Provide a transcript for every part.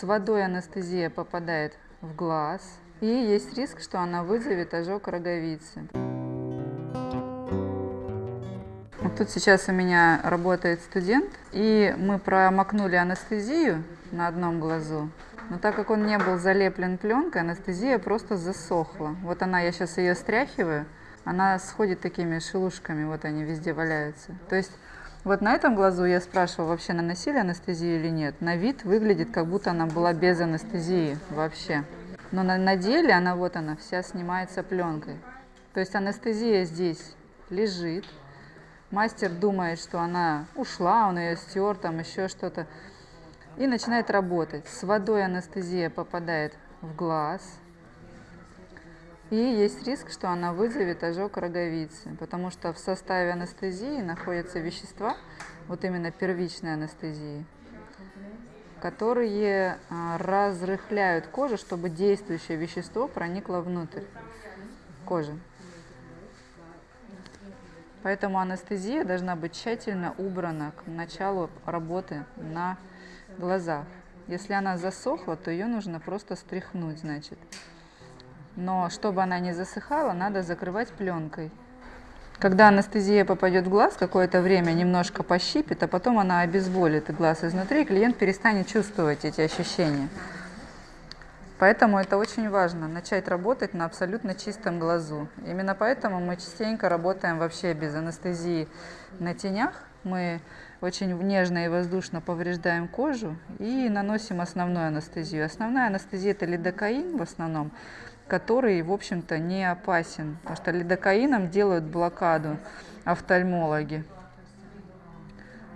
С водой анестезия попадает в глаз, и есть риск, что она вызовет ожог роговицы. Вот тут сейчас у меня работает студент, и мы промокнули анестезию на одном глазу, но так как он не был залеплен пленкой, анестезия просто засохла. Вот она, я сейчас ее стряхиваю, она сходит такими шелушками, вот они везде валяются. То есть вот на этом глазу я спрашивала, вообще наносили анестезию или нет. На вид выглядит, как будто она была без анестезии вообще. Но на, на деле она вот она вся снимается пленкой. То есть анестезия здесь лежит. Мастер думает, что она ушла, он ее стер, там еще что-то. И начинает работать. С водой анестезия попадает в глаз, и есть риск, что она вызовет ожог роговицы, потому что в составе анестезии находятся вещества, вот именно первичной анестезии, которые а, разрыхляют кожу, чтобы действующее вещество проникло внутрь кожи. Поэтому анестезия должна быть тщательно убрана к началу работы на глазах. Если она засохла, то ее нужно просто стряхнуть, значит. Но чтобы она не засыхала, надо закрывать пленкой. Когда анестезия попадет в глаз, какое-то время немножко пощипит, а потом она обезболит глаз изнутри, и клиент перестанет чувствовать эти ощущения. Поэтому это очень важно, начать работать на абсолютно чистом глазу. Именно поэтому мы частенько работаем вообще без анестезии на тенях. Мы очень нежно и воздушно повреждаем кожу и наносим основную анестезию. Основная анестезия – это лидокаин в основном который, в общем-то, не опасен, потому что лидокаином делают блокаду офтальмологи.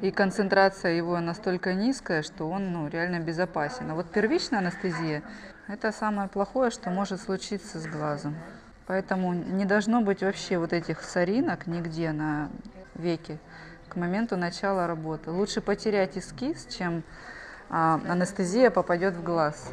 И концентрация его настолько низкая, что он ну, реально безопасен. А вот первичная анестезия – это самое плохое, что может случиться с глазом. Поэтому не должно быть вообще вот этих соринок нигде на веке к моменту начала работы. Лучше потерять эскиз, чем а, анестезия попадет в глаз.